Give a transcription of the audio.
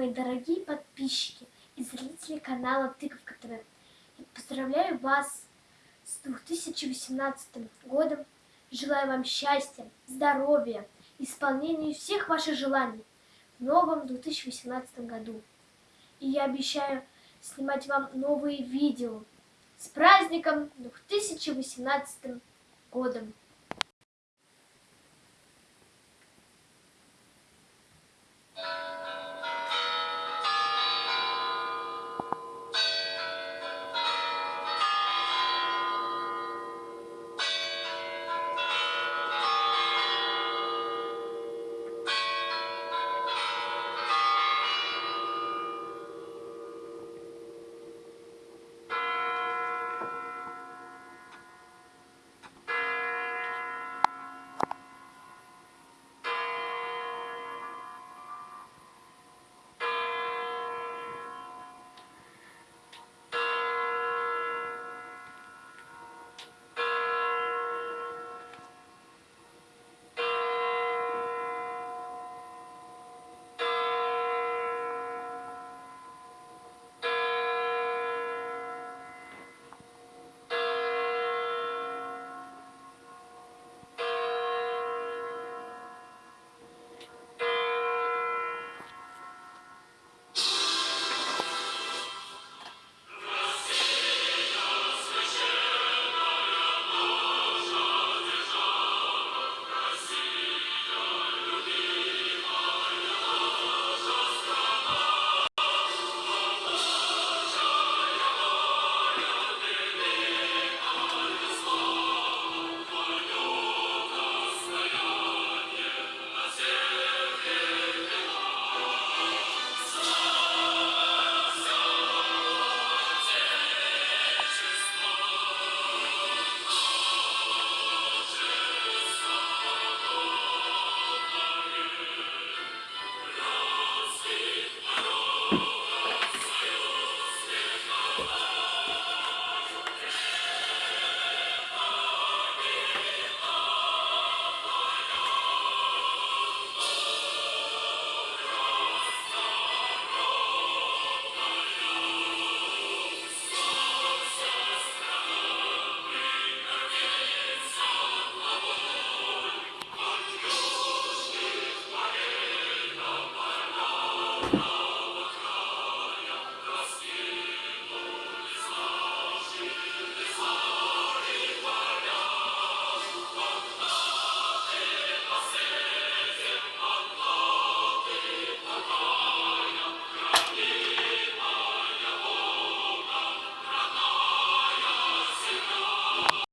Мои дорогие подписчики и зрители канала Тыковка ТВ, я поздравляю вас с 2018 годом. Желаю вам счастья, здоровья, исполнения всех ваших желаний в новом 2018 году. И я обещаю снимать вам новые видео с праздником 2018 годом.